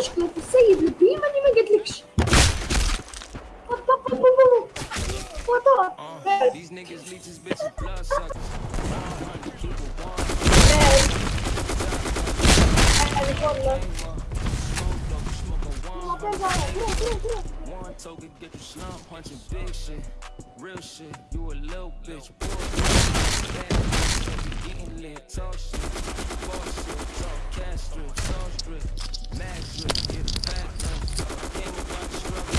مشكلة السيد البيم اني ما قلتلكش وطار Uh, these niggas leeches, bitches, blood suckers. 100, keep it one. والله Smoke, dog, you smoke a one. روح روح روح One token, get you slump, punching big shit. Real shit, you a little bitch. Boy, bad bitch, you getting lit, talk shit. Bullshit, talk cash strip, sauce strip. Mad drip, get a pack done. Came about the struggle.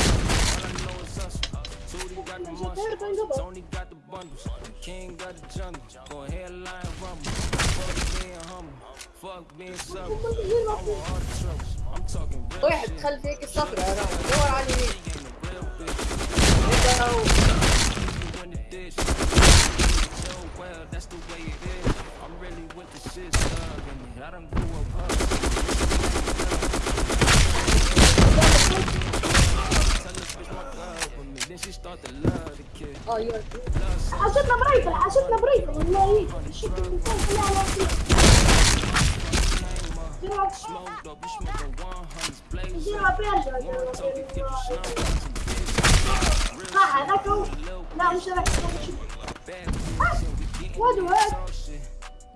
All I know is hustle. Tootie got the muscle. Tony got the bundles. King got the jungle. Go ahead, line rumble. Fuck being humble. Fuck being subtle. I want all the troubles. I'm talking real واحد shit. خلف هيك الصفرة راه دور على اليمين أيوه حسيتنا بريفل حسيتنا بريفل والله إيه الانسان كلها على لا مش راح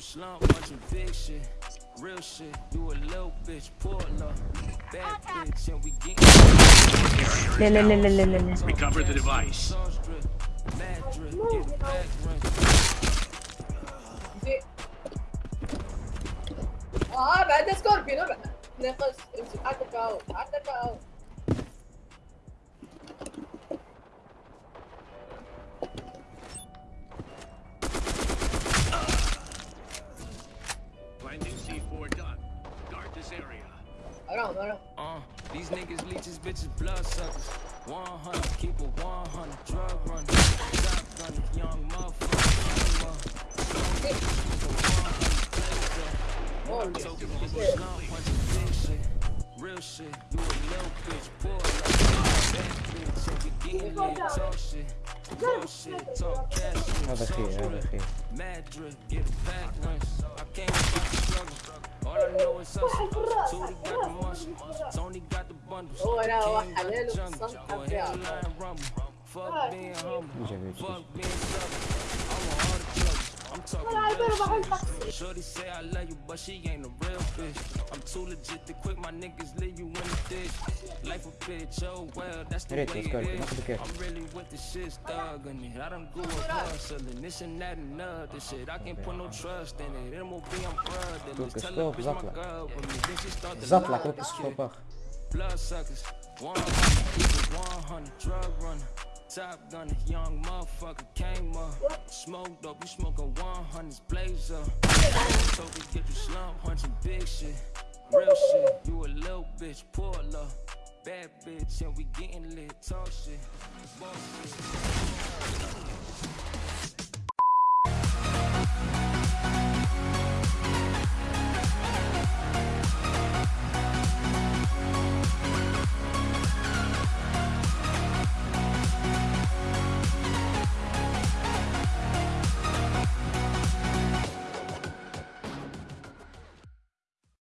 you slump, bunch of big shit, real shit. You a little bitch, pull up, bad bitch, and we get لا لا لا لا لا لا لا Recover the device. sauce drip, mad drip, get a back run. ادري اه بعد سكوربيون بعد ناقص امسك عندك اهو عندك اهو No. Uh, these niggas leeches, bitches, blood suckers. 100, keep a 100, drug run. Young motherfucker. Real shit, you a little bitch, boy. Get a I can't the struggle. All I know is some Tony got the muscles. Tony got the bundles. Oh, no, I let him Go ahead and rumble. Fuck being humble. Fuck being stubborn. I'm talking Shorty say I love you, but she ain't a real bitch. I'm too legit to quit. My niggas leave you in the ditch. Life a bitch, oh well, that's the way it is. I'm really with the shit, thug in it. I done grew up hustling. This and that and other shit. I can't put no trust in it. It'll be on brother. Tell her bitch my girl with me. Then she start to Zatlak, ook eens. Blood suckers, 100, drug runner, top gunner, young motherfucker, came up. Smoke dope, you smoking 100s, blazer. up. Token get you slump, punching big shit. Real shit, you a little bitch, pull up. Bad bitch, and we getting lit, talk shit. Bullshit.